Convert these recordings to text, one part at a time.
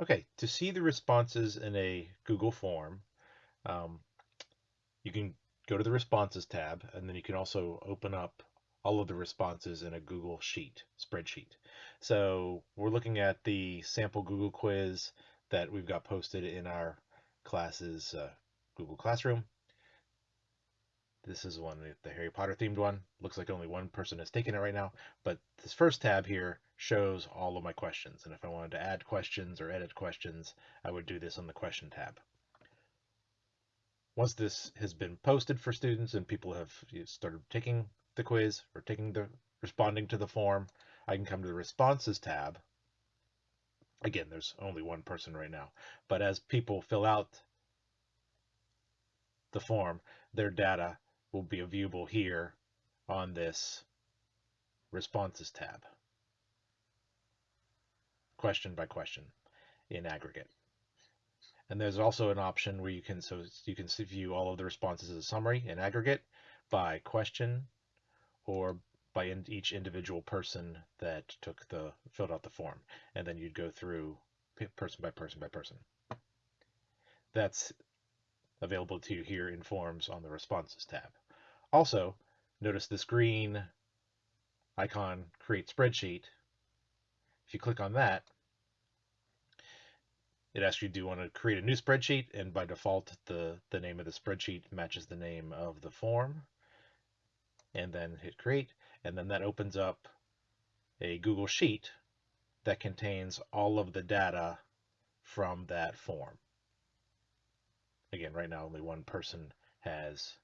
Okay, to see the responses in a Google form, um, you can go to the responses tab and then you can also open up all of the responses in a Google Sheet, spreadsheet. So we're looking at the sample Google quiz that we've got posted in our classes uh, Google Classroom. This is one, the Harry Potter themed one. Looks like only one person has taken it right now, but this first tab here shows all of my questions. And if I wanted to add questions or edit questions, I would do this on the question tab. Once this has been posted for students and people have started taking the quiz or taking the responding to the form, I can come to the responses tab. Again, there's only one person right now, but as people fill out the form, their data will be viewable here on this responses tab question by question in aggregate. And there's also an option where you can so you can view all of the responses as a summary in aggregate by question or by in each individual person that took the filled out the form, and then you'd go through person by person by person. That's available to you here in Forms on the Responses tab. Also, notice this green icon, Create Spreadsheet, if you click on that, it asks you, do you want to create a new spreadsheet? And by default, the, the name of the spreadsheet matches the name of the form. And then hit create. And then that opens up a Google Sheet that contains all of the data from that form. Again, right now only one person has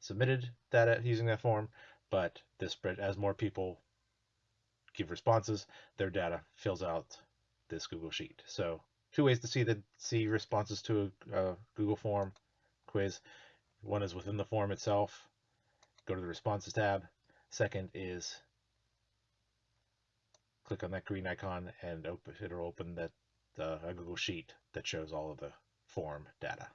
submitted data using that form, but this spread as more people give responses, their data fills out this Google Sheet. So two ways to see the see responses to a, a Google form quiz. One is within the form itself. Go to the responses tab. Second is click on that green icon and open, it'll open that uh, a Google Sheet that shows all of the form data.